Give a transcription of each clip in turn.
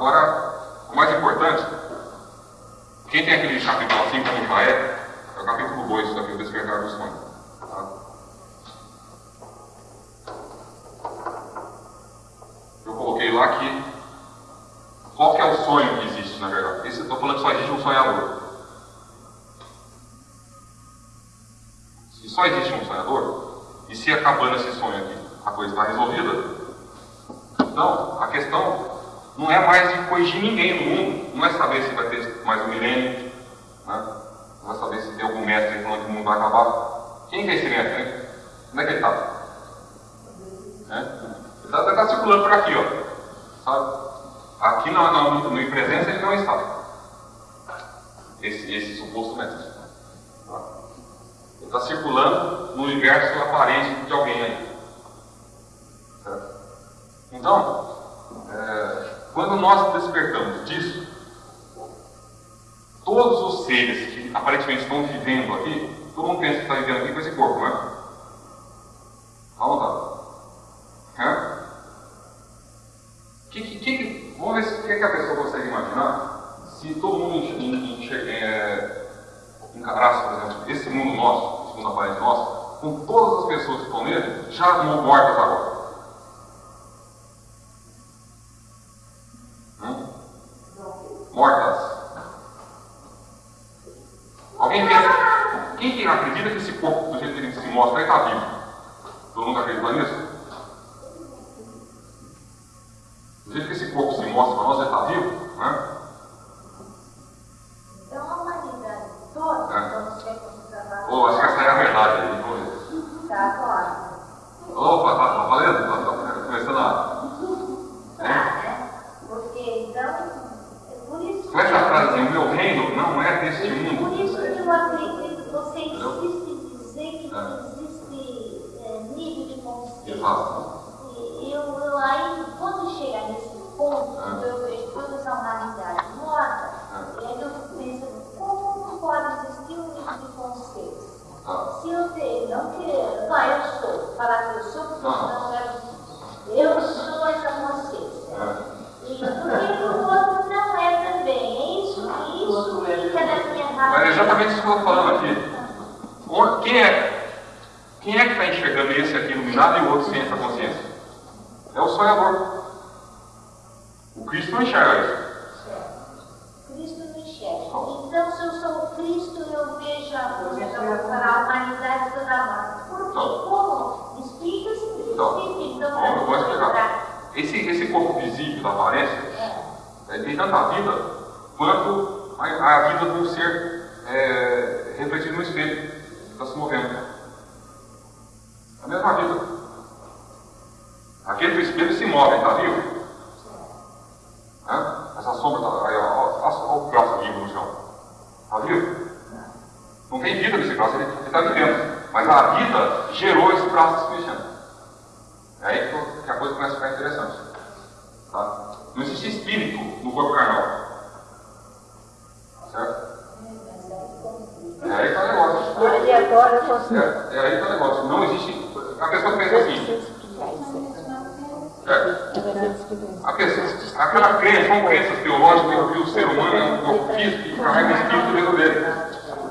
agora, o mais importante, quem tem aquele capítulo assim como já é, é o capítulo 2 isso daqui, o despertar do sonho. Eu coloquei lá que qual que é o sonho que existe, na verdade? Estou falando que só existe um sonhador. Se só existe um sonhador, e se acabando esse sonho aqui, a coisa está resolvida, então a questão não é mais de corrigir ninguém no mundo, não é saber se vai ter mais um milênio, né? não é saber se tem algum mestre falando que o mundo vai acabar. Quem que é esse mestre? Hein? Onde é que ele está? É? Ele está tá circulando por aqui, ó. Sabe? Aqui no, no, no presença ele não está. Esse, esse suposto mestre. Ele está circulando no universo aparente de alguém aí. Então, quando nós despertamos disso, todos os seres que aparentemente estão vivendo aqui, todo mundo pensa que está vivendo aqui com esse corpo, não é? Vamos lá. É? Que, que, que, vamos ver o que, que, a pessoa consegue imaginar se todo mundo enxerga, é, encarasse, por exemplo, esse mundo nosso, esse mundo aparente nosso, com todas as pessoas que estão nele já mortas agora. Hum? Mortas. Alguém pensa, quem que acredita que esse corpo, do jeito que ele se mostra, está vivo? Todo mundo acredita nisso? Do jeito que esse corpo se mostra para nós, ele está vivo, né? Então a humanidade toda, É. então você considerar. Oh, acho que essa é a verdade aí. vamos ver. Tá, claro. Opa, tá, tá valendo? Tá, tá começando a. Tá, né? Porque então, é por isso Com essa frase assim, o meu reino não é deste mundo. E o outro sem essa consciência? É o sonhador. O Cristo não enxerga isso. Cristo me enxerga. Então, se eu sou o Cristo, eu vejo a luz. Então, eu vou falar a humanidade toda morta. Por quê? Não. Como? Explica, Não. explica. Então, Não, eu vou explicar. Esse, esse corpo visível da aparência É. ele tem tanta vida quanto a, a vida do ser é, refletido no espelho que está se movendo. A mesma vida. Move, está vivo? Hã? Essa sombra está. Aí, ó, ó, ó, o braço vivo no chão. Está vivo? Não tem vida nesse braço, ele está vivendo. Mas a vida gerou esse braço se mexendo. É aí que que a coisa começa a ficar interessante. Tá? Não existe espírito no corpo carnal. Certo? É aí que tá o negócio. É, é aí que tá o negócio. Não existe. A pessoa pensa assim. É, a pessoa, aquela crença, são crenças teológicas que o ser humano é um corpo físico e carrega espírito dentro dele.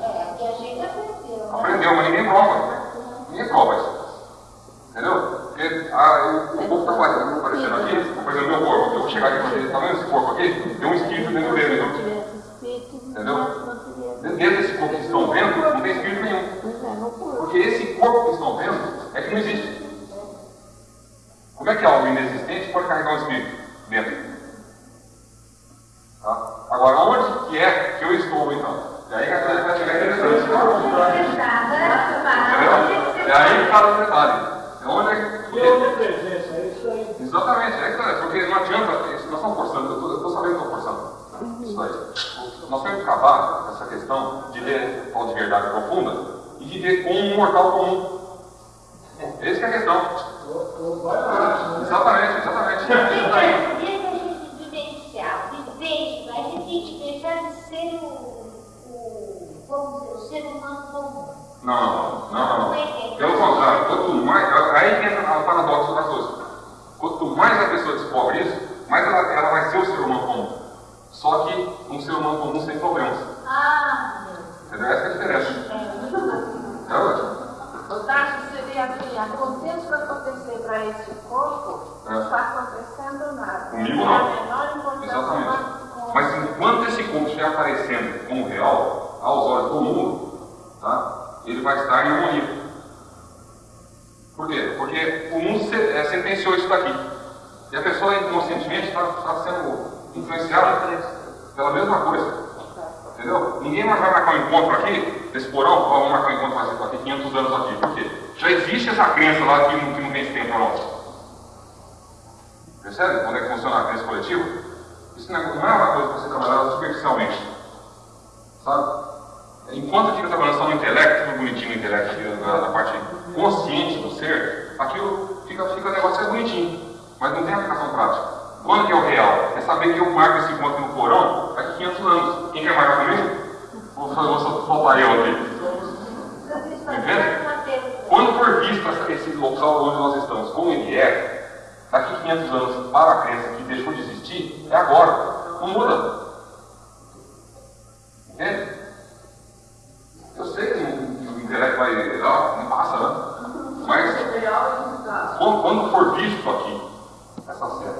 É, que né? Aprendeu, mas ninguém prova. Ninguém prova isso. Entendeu? Porque ah, o, o corpo está aparecendo, aparecendo aqui, por exemplo, meu corpo. Eu vou chegar aqui e falar, tá vendo esse corpo aqui? Tem um espírito dentro dele. Entendeu? Entendeu? Dentro desse corpo que estão vendo, não tem espírito nenhum. Pois é, no corpo. Porque esse corpo que estão vendo é que não existe. Como é que algo inexistente pode carregar um espírito dentro? Tá? Agora, onde que é que eu estou então? E aí que a coisa vai chegar interessante. Entendeu? E aí que está o detalhe. É onde é que. Toda presença, é isso aí. Exatamente, é que tá, porque não adianta, isso, nós estamos forçando, eu estou sabendo que estou forçando isso aí. Nós temos que acabar essa questão de ver tal de verdade profunda e de ver como um mortal comum. Essa que é a questão. Vai. Exatamente, exatamente. Dia que a gente vivenciar, viver isso, a gente gente deixar de ser o, ser humano comum. Não, não, não. Não é Pelo contrário, quanto mais. Aí que entra o paradoxo das coisas. Quanto mais a pessoa descobre isso, mais ela, ela vai ser o ser humano comum. Só que um ser humano comum sem problemas. Ah, meu Deus. Entendeu? Essa é a diferença. É ótimo. O Seria assim, aconteça o que acontecer para esse corpo, É. não está acontecendo nada. Comigo Não Exatamente. Mas enquanto esse corpo estiver aparecendo como real, aos olhos do mundo, tá? ele vai estar em harmonia. Por quê? Porque o mundo se- é, sentenciou isso daqui. E a pessoa inconscientemente está sendo influenciada pela mesma coisa. Entendeu? Ninguém mais vai marcar um encontro aqui, nesse porão, vamos marcar um encontro daqui 500 anos aqui. Por quê? Já existe essa crença lá que não, que não tem esse tempo para nós. Percebe como é que funciona a crença coletiva? Isso não é não é uma coisa para você trabalhar superficialmente. Sabe? Enquanto fica trabalhando só no intelecto, tudo bonitinho no intelecto, na, na parte consciente do ser, aquilo fica, fica o negócio é bonitinho, mas não tem aplicação prática. Quando que é o real? É saber que eu marco esse encontro no porão daqui 500 anos. Quem quer marcar comigo? Vou, vou, vou soltar eu aqui. Entende? Essa- esse local onde nós estamos, como ele é, daqui 500 anos, para a crença que deixou de existir, é agora. Não muda. Entende? Eu sei que o intelecto vai. Ah, não passa, né? Mas quando, quando for visto aqui, essa cena,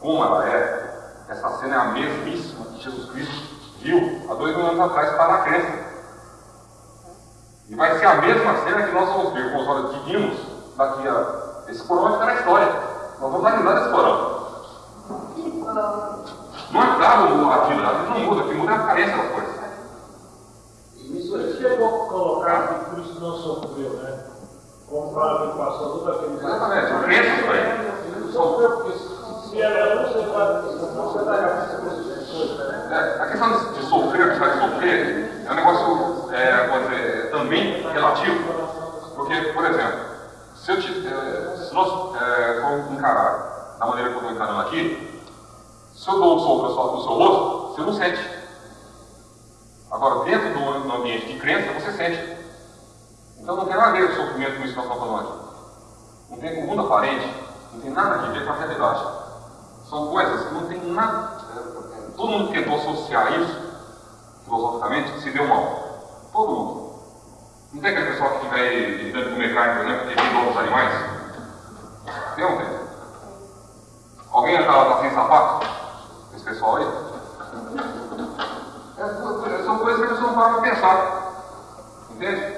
como ela é, essa cena é a mesmíssima que Jesus Cristo viu há dois mil anos atrás para a crença. E vai ser a mesma cena que nós vamos ver com os olhos divinos daqui a. Esse porão vai ficar na história. Nós vamos dar risada desse porão. Não acaba a vida, a vida não muda, o que muda é a carência das coisas. Isso aí chegou a colocar que Cristo não sofreu, né? Comprado e passou todo aquele. Exatamente, são crenças isso aí. Ele não sofreu, porque se- era um, você vai. Você vai né? É, a questão de, de sofrer, de de sofrer, é um negócio, é, dizer, também relativo. Porque, por exemplo, se, eu te, é, se nós é, formos encarar da maneira que eu estou encarando aqui, se eu dou um soco no seu- no seu rosto, você não sente. Agora, dentro do, do ambiente de crença, você sente. Então não tem nada a ver o sofrimento com isso que estamos falando aqui. Não tem com o mundo aparente, não tem nada a ver com a realidade. São coisas que não tem nada. é, é, Todo mundo que tentou associar isso, filosoficamente, se deu mal. Todo mundo. Não tem aquele pessoal que vai evitando comer carne, por exemplo, porque tem outros animais? Tem ou não tem? Alguém tá sem sapato? Esse pessoal aí? É, são coisas que a pessoa não para pensar. Entende?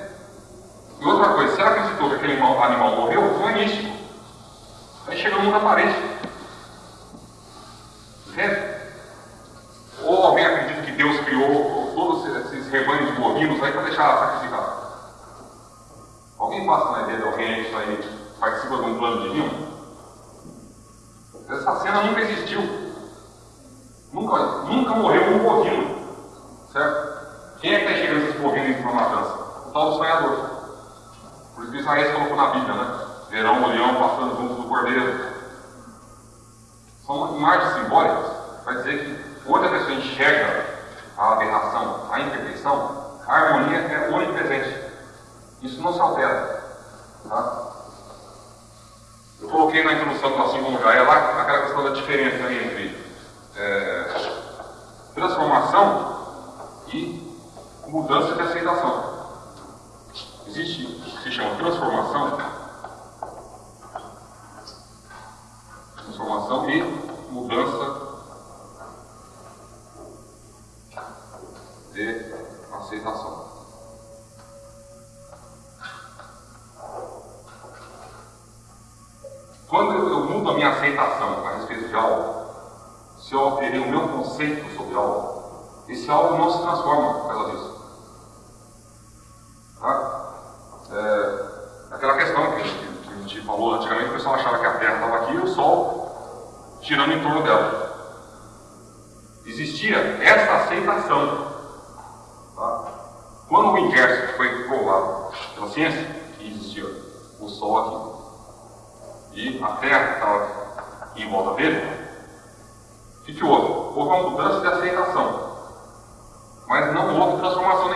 E outra coisa, ela acreditou que aquele animal, morreu, foi místico. Aí chega no mundo aparente. Entende? Ou alguém acredita que Deus criou todos esses rebanhos de bovinos aí para deixar sacrificar. Alguém passa na ideia de alguém isso aí participa de um plano divino? Essa cena nunca existiu. Nunca, nunca morreu um bovino. Certo? Quem é que está enxergando esses bovinos para matança? O tal do sonhador. Por isso que Isaías colocou na Bíblia, né? Verão o leão passando junto do cordeiro. São imagens simbólicas para dizer que onde a pessoa enxerga a aberração, a imperfeição, a harmonia é onipresente. Isso não se altera. Tá? Eu coloquei na introdução do já é lá aquela questão da diferença entre é, transformação mudança de aceitação. Existe o que se chama transformação, e mudança de aceitação. Quando eu mudo a minha aceitação a respeito de algo, se eu alterei o meu conceito sobre algo, esse algo não se transforma por causa disso. Tá? É, aquela questão que, que- que a gente falou antigamente, o pessoal achava que a Terra estava aqui e o Sol girando em torno dela. Existia essa aceitação. Tá? Quando o inverso foi provado pela ciência, que existia o Sol aqui e a Terra estava em volta dele, o que, que houve? Houve uma mudança de aceitação. Mas não houve transformação